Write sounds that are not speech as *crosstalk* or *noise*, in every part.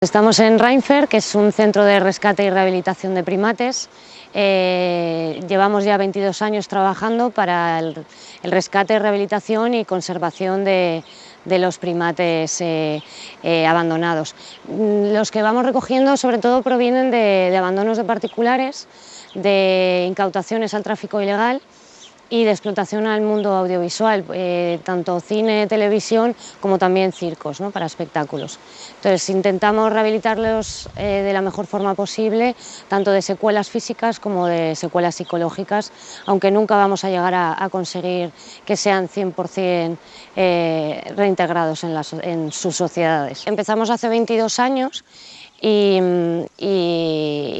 Estamos en Reinfer, que es un centro de rescate y rehabilitación de primates. Eh, llevamos ya 22 años trabajando para el, rescate, rehabilitación y conservación de, los primates eh, eh, abandonados. Los que vamos recogiendo sobre todo provienen de abandonos de particulares, de incautaciones al tráfico ilegal y de explotación al mundo audiovisual, eh, tanto cine, televisión, como también circos, ¿no? para espectáculos. Entonces intentamos rehabilitarlos eh, de la mejor forma posible, tanto de secuelas físicas como de secuelas psicológicas, aunque nunca vamos a llegar a, conseguir que sean 100% eh, reintegrados en, en sus sociedades. Empezamos hace 22 años y,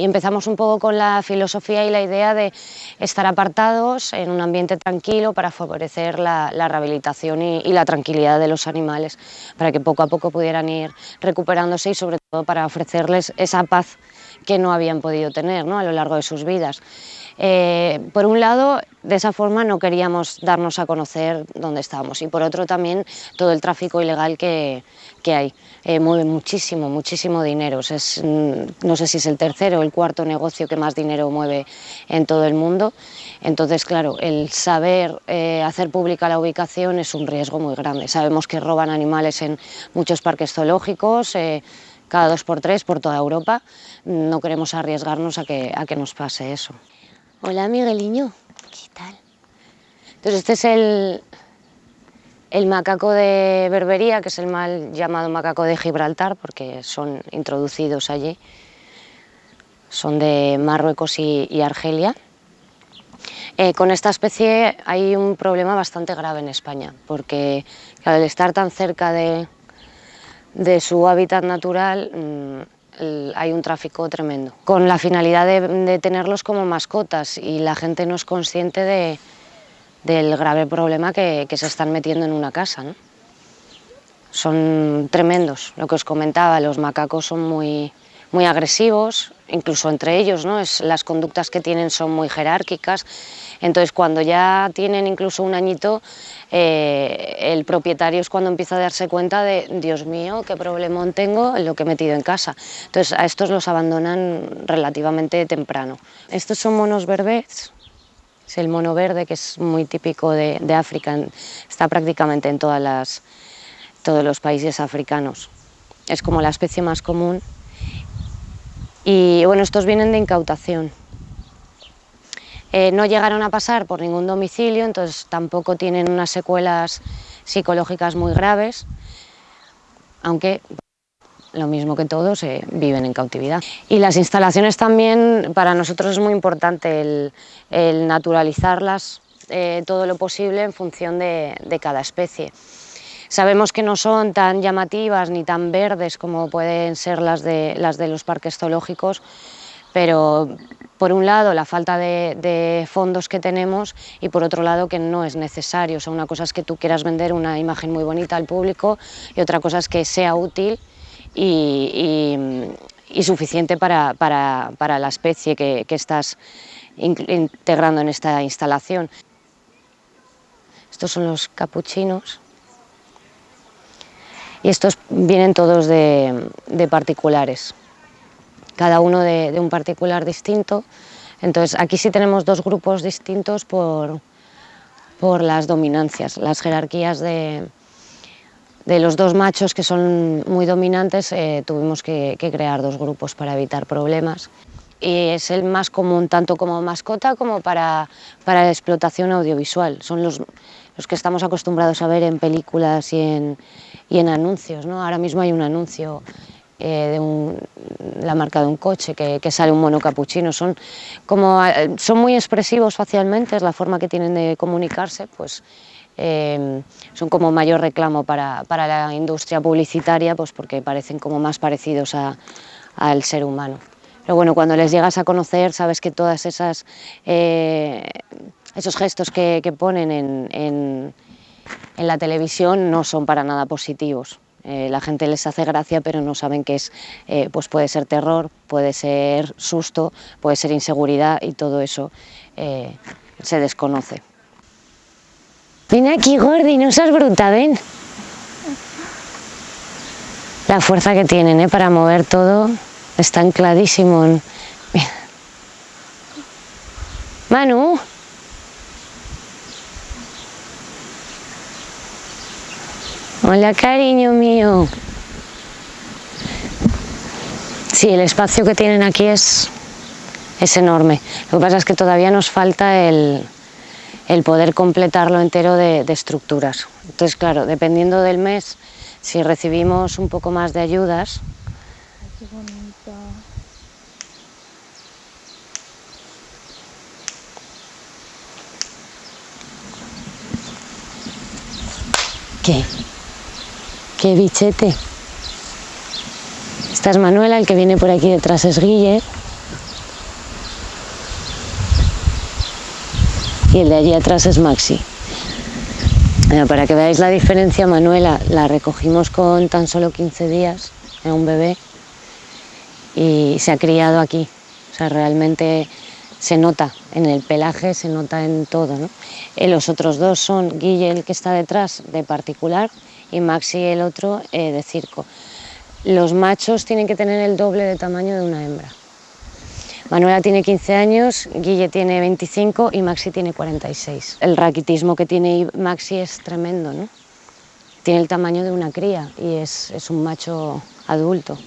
empezamos un poco con la filosofía y la idea de estar apartados en un ambiente tranquilo para favorecer la, rehabilitación y, la tranquilidad de los animales, para que poco a poco pudieran ir recuperándose y sobre todo para ofrecerles esa paz que no habían podido tener ¿no? a lo largo de sus vidas. Eh, por un lado, de esa forma no queríamos darnos a conocer dónde estábamos y por otro también todo el tráfico ilegal que, hay. Eh, mueve muchísimo, muchísimo dinero. Es, mm, no sé si es el tercero o el cuarto negocio que más dinero mueve en todo el mundo. Entonces, claro, el saber eh, hacer pública la ubicación es un riesgo muy grande. Sabemos que roban animales en muchos parques zoológicos, cada dos por tres por toda Europa. No queremos arriesgarnos a que nos pase eso. Hola Migueliño, ¿qué tal? Entonces este es el, el macaco de Berbería, que es el mal llamado macaco de Gibraltar, porque son introducidos allí. Son de Marruecos y, Argelia. Eh, con esta especie hay un problema bastante grave en España, porque al estar tan cerca de, de su hábitat natural, hay un tráfico tremendo, con la finalidad de, tenerlos como mascotas y la gente no es consciente de, del grave problema que, se están metiendo en una casa. Son tremendos, lo que os comentaba, los macacos son muy, muy agresivos, incluso entre ellos, ¿no? es, las conductas que tienen son muy jerárquicas, entonces cuando ya tienen incluso un añito, eh, el propietario es cuando empieza a darse cuenta de, Dios mío, qué problemón tengo en lo que he metido en casa. Entonces a estos los abandonan relativamente temprano. Estos son monos berbés, es el mono verde que es muy típico de, África, está prácticamente en todas las, todos los países africanos. Es como la especie más común y bueno, estos vienen de incautación. Eh, no llegaron a pasar por ningún domicilio, entonces tampoco tienen unas secuelas psicológicas muy graves, aunque lo mismo que todos eh, viven en cautividad. Y las instalaciones también, para nosotros es muy importante el, naturalizarlas eh, todo lo posible en función de, de cada especie. Sabemos que no son tan llamativas ni tan verdes como pueden ser las de, los parques zoológicos, pero por un lado la falta de, fondos que tenemos y por otro lado que no es necesario. O sea, una cosa es que tú quieras vender una imagen muy bonita al público y otra cosa es que sea útil y, suficiente para, la especie que estás integrando en esta instalación. Estos son los capuchinos. Y estos vienen todos de, particulares, cada uno de, un particular distinto. Entonces aquí sí tenemos dos grupos distintos por, por las dominancias, las jerarquías de, de los dos machos que son muy dominantes, eh, tuvimos que, crear dos grupos para evitar problemas. Y es el más común tanto como mascota como para, para explotación audiovisual. Son los, los que estamos acostumbrados a ver en películas y en, y en anuncios. ¿no? Ahora mismo hay un anuncio eh, de la marca de un coche que, sale un mono capuchino. Son, como, eh, son muy expresivos facialmente, es la forma que tienen de comunicarse, pues eh, son como mayor reclamo para, para, la industria publicitaria pues porque parecen como más parecidos al ser humano. Pero bueno, cuando les llegas a conocer sabes que todas esas esos gestos que, ponen en la televisión no son para nada positivos. Eh, la gente les hace gracia, pero no saben que es, eh, pues puede ser terror, puede ser susto, puede ser inseguridad y todo eso eh, se desconoce. Ven aquí, Gordi, no seas bruta, ven. La fuerza que tienen ¿eh? para mover todo, está ancladísimo. Manu. Hola, cariño mío. Sí, el espacio que tienen aquí es, es enorme. Lo que pasa es que todavía nos falta el, el poder completarlo entero de, de, estructuras. Entonces, claro, dependiendo del mes, si recibimos un poco más de ayudas... Qué. ¿Qué? ¿Qué bichete? Esta es Manuela, el que viene por aquí detrás es Guille. Y el de allí atrás es Maxi. Para que veáis la diferencia, Manuela la recogimos con tan solo 15 días, era un bebé, y se ha criado aquí. O sea, realmente se nota en el pelaje, se nota en todo. ¿no? Eh, los otros dos son Guille, el que está detrás, de particular, y Maxi, el otro, eh, de circo. Los machos tienen que tener el doble de tamaño de una hembra. Manuela tiene 15 años, Guille tiene 25 y Maxi tiene 46. El raquitismo que tiene Maxi es tremendo, ¿no? Tiene el tamaño de una cría y es, un macho adulto.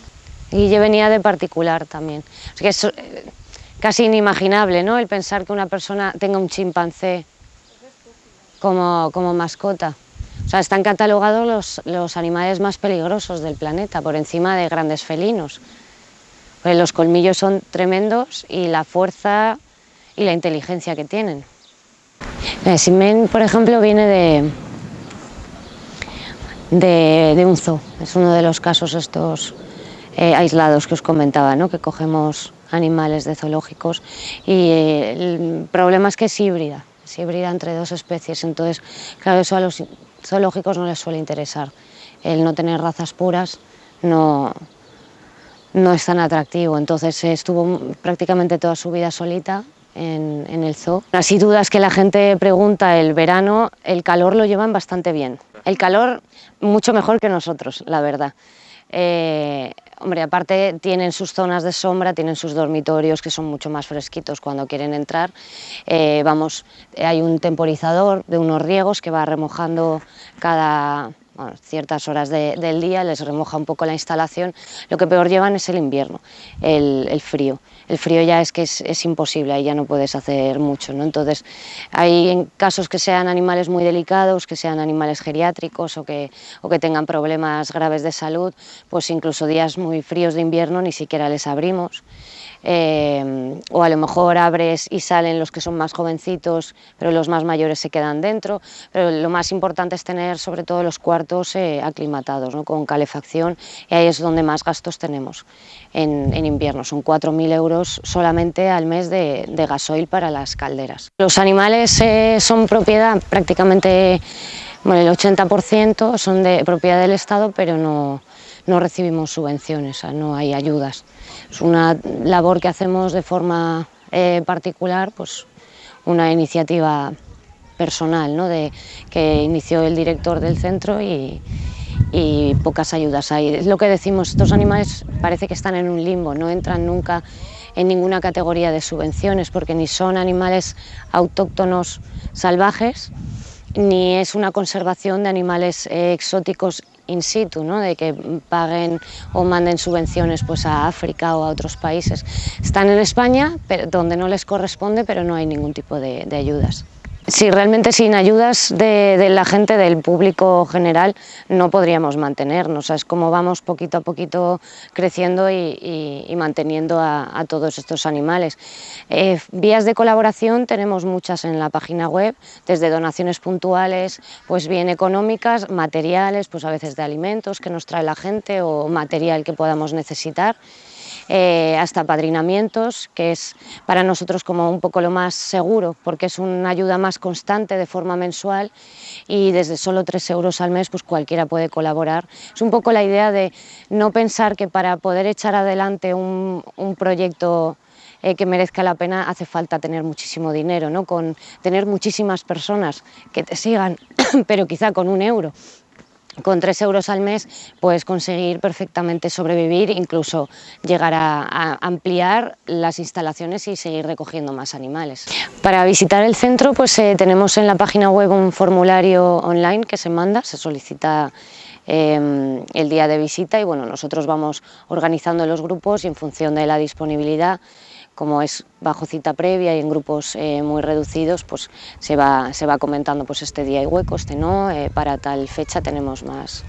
Guille venía de particular también. Eh, casi inimaginable, ¿no? El pensar que una persona tenga un chimpancé como, como mascota. O sea, están catalogados los, los animales más peligrosos del planeta, por encima de grandes felinos. Pues los colmillos son tremendos y la fuerza y la inteligencia que tienen. El Simen, por ejemplo, viene de, de, de, un zoo. Es uno de los casos estos eh, aislados que os comentaba, ¿no? que cogemos animales de zoológicos y eh, el problema es que es híbrida, es híbrida entre dos especies, entonces claro, eso a los zoológicos no les suele interesar. El no tener razas puras no, no es tan atractivo, entonces estuvo prácticamente toda su vida solita en, en, el zoo. Así dudas que la gente pregunta, el verano, el calor lo llevan bastante bien. El calor mucho mejor que nosotros, la verdad. Eh, hombre, aparte tienen sus zonas de sombra, tienen sus dormitorios que son mucho más fresquitos cuando quieren entrar. Eh, vamos, hay un temporizador de unos riegos que va remojando cada bueno, ciertas horas de, del día, les remoja un poco la instalación. Lo que peor llevan es el invierno, el, el frío. El frío ya es que es, es, imposible, ahí ya no puedes hacer mucho. ¿no? Entonces, hay casos que sean animales muy delicados, que sean animales geriátricos o que, o que tengan problemas graves de salud, pues incluso días muy fríos de invierno ni siquiera les abrimos. Eh, o a lo mejor abres y salen los que son más jovencitos, pero los más mayores se quedan dentro. Pero lo más importante es tener sobre todo los cuartos eh, aclimatados, ¿no? con calefacción, y ahí es donde más gastos tenemos en, en invierno. Son 4.000 euros solamente al mes de, de, gasoil para las calderas. Los animales eh, son propiedad prácticamente, bueno, el 80% son de propiedad del Estado, pero no, no recibimos subvenciones, no hay ayudas. Es una labor que hacemos de forma eh, particular, pues una iniciativa personal ¿no? de, que inició el director del centro y, y pocas ayudas hay. Es lo que decimos, estos animales parece que están en un limbo, no entran nunca en ninguna categoría de subvenciones porque ni son animales autóctonos salvajes, ni es una conservación de animales eh, exóticos in situ, ¿no? de que paguen o manden subvenciones pues, a África o a otros países. Están en España, donde no les corresponde, pero no hay ningún tipo de ayudas. Sí, realmente sin ayudas de, la gente, del público general, no podríamos mantenernos. es como vamos poquito a poquito creciendo y, manteniendo a, a, todos estos animales. Eh, vías de colaboración tenemos muchas en la página web, desde donaciones puntuales, pues bien económicas, materiales, pues a veces de alimentos que nos trae la gente o material que podamos necesitar eh, hasta padrinamientos, que es para nosotros como un poco lo más seguro, porque es una ayuda más constante de forma mensual y desde solo 3 euros al mes pues cualquiera puede colaborar. Es un poco la idea de no pensar que para poder echar adelante un, proyecto eh, que merezca la pena hace falta tener muchísimo dinero, ¿no? con tener muchísimas personas que te sigan, *coughs* pero quizá con un euro con 3 euros al mes puedes conseguir perfectamente sobrevivir, incluso llegar a, ampliar las instalaciones y seguir recogiendo más animales. Para visitar el centro pues eh, tenemos en la página web un formulario online que se manda, se solicita em, el día de visita y bueno, nosotros vamos organizando los grupos y en función de la disponibilidad como es bajo cita previa y en grupos eh, muy reducidos, pues se va, se va comentando pues este día hay hueco, este no, eh, para tal fecha tenemos más.